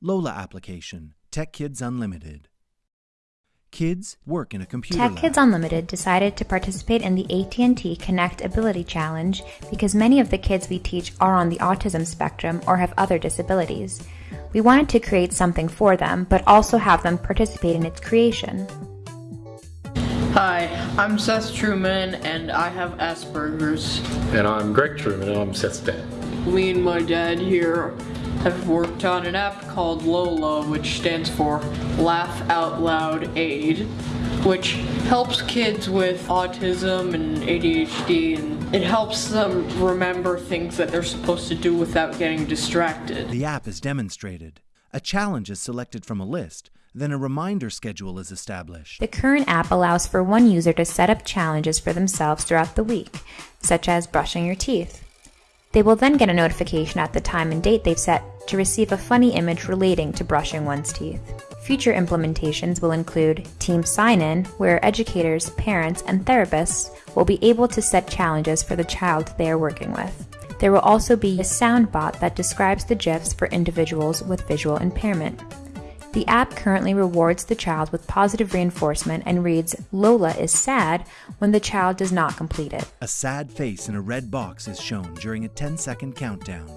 Lola application, Tech Kids Unlimited. Kids work in a computer Tech lab. Kids Unlimited decided to participate in the AT&T Connect Ability Challenge because many of the kids we teach are on the autism spectrum or have other disabilities. We wanted to create something for them, but also have them participate in its creation. Hi, I'm Seth Truman and I have Asperger's. And I'm Greg Truman, and I'm Seth's dad. Me and my dad here have worked on an app called Lola, which stands for Laugh Out Loud Aid, which helps kids with autism and ADHD and it helps them remember things that they're supposed to do without getting distracted. The app is demonstrated. A challenge is selected from a list, then a reminder schedule is established. The current app allows for one user to set up challenges for themselves throughout the week, such as brushing your teeth. They will then get a notification at the time and date they've set to receive a funny image relating to brushing one's teeth. Future implementations will include Team Sign In, where educators, parents, and therapists will be able to set challenges for the child they are working with. There will also be a sound bot that describes the GIFs for individuals with visual impairment. The app currently rewards the child with positive reinforcement and reads Lola is sad when the child does not complete it. A sad face in a red box is shown during a 10 second countdown.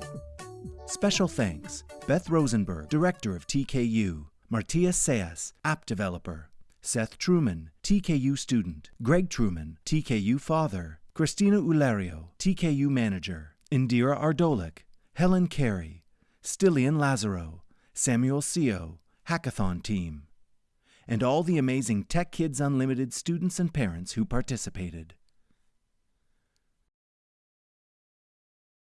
Special thanks Beth Rosenberg, Director of TKU, Martia Sayas, App Developer, Seth Truman, TKU Student, Greg Truman, TKU Father, Christina Ulerio, TKU Manager, Indira Ardolik, Helen Carey, Stillian Lazaro, Samuel Seo, Hackathon Team, and all the amazing Tech Kids Unlimited students and parents who participated.